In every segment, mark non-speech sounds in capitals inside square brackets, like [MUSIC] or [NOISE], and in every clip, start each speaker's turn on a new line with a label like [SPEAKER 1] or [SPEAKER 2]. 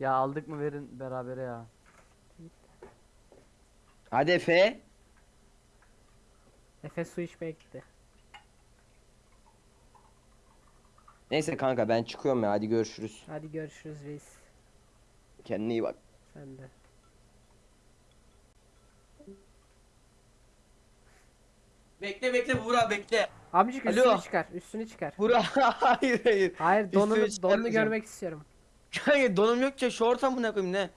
[SPEAKER 1] Ya aldık mı verin berabere ya.
[SPEAKER 2] Hadi Efe.
[SPEAKER 3] Efe su içmeye gitti.
[SPEAKER 2] Neyse kanka ben çıkıyorum ya hadi görüşürüz.
[SPEAKER 3] Hadi görüşürüz reis.
[SPEAKER 2] Kendine iyi bak.
[SPEAKER 3] Sen de.
[SPEAKER 4] Bekle bekle Buğra bekle.
[SPEAKER 3] Amcık
[SPEAKER 4] Alo.
[SPEAKER 3] üstünü çıkar. Üstünü çıkar.
[SPEAKER 4] Buğra [LAUGHS] hayır hayır.
[SPEAKER 3] Hayır donunu,
[SPEAKER 4] Üstünü
[SPEAKER 3] donunu
[SPEAKER 4] çıkarmayacağım.
[SPEAKER 3] görmek istiyorum.
[SPEAKER 4] Kanka donum yok ki şort amına koyayım ne?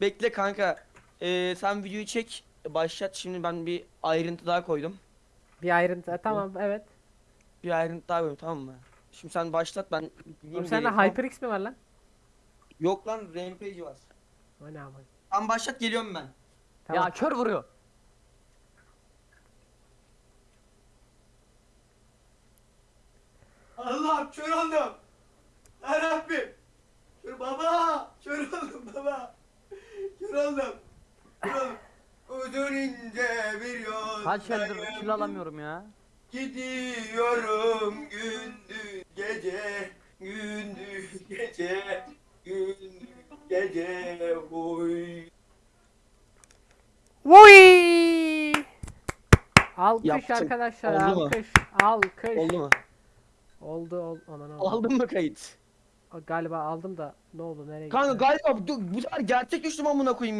[SPEAKER 4] Bekle kanka. Ee, sen videoyu çek. Başlat şimdi ben bir ayrıntı daha koydum.
[SPEAKER 3] Bir ayrıntı. Tamam evet.
[SPEAKER 4] Bir ayrıntı daha koydum tamam mı? Şimdi sen başlat ben gideyim
[SPEAKER 3] Oğlum sende
[SPEAKER 4] tamam.
[SPEAKER 3] HyperX mi var lan?
[SPEAKER 4] Yok lan Rampage var.
[SPEAKER 3] O ne ama.
[SPEAKER 4] Sen başlat geliyorum ben.
[SPEAKER 3] Tamam.
[SPEAKER 1] Ya kör vuruyor.
[SPEAKER 4] Allah kör oldum. Yarabbim. Kör baba. Kör oldum baba. Kör oldum. Kör oldum. İnce bir yol.
[SPEAKER 1] Kaç eldir kill alamıyorum ya.
[SPEAKER 4] Gidiyorum gündüz gece gündüz gece gündüz gece oy.
[SPEAKER 3] Vuy! Alkış
[SPEAKER 4] Yaptım.
[SPEAKER 3] arkadaşlar
[SPEAKER 4] Oldu mu?
[SPEAKER 3] alkış. Alkış.
[SPEAKER 4] Oldu mu?
[SPEAKER 3] Oldu ol. Ana ne oldu?
[SPEAKER 4] Aldın mı kayıt?
[SPEAKER 3] Galiba aldım da ne oldu nereye
[SPEAKER 4] Kanka
[SPEAKER 3] gitti?
[SPEAKER 4] galiba bu, bu sefer gerçek düştüm amına koyayım